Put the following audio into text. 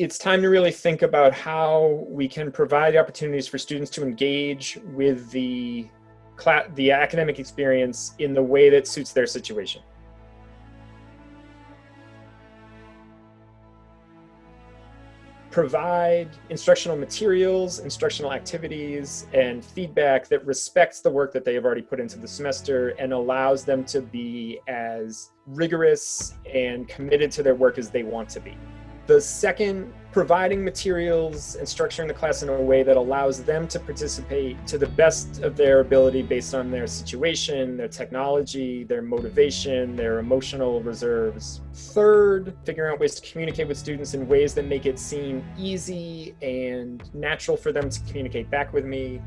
it's time to really think about how we can provide opportunities for students to engage with the the academic experience in the way that suits their situation. provide instructional materials, instructional activities, and feedback that respects the work that they have already put into the semester and allows them to be as rigorous and committed to their work as they want to be. The second, providing materials and structuring the class in a way that allows them to participate to the best of their ability based on their situation, their technology, their motivation, their emotional reserves. Third, figuring out ways to communicate with students in ways that make it seem easy and natural for them to communicate back with me.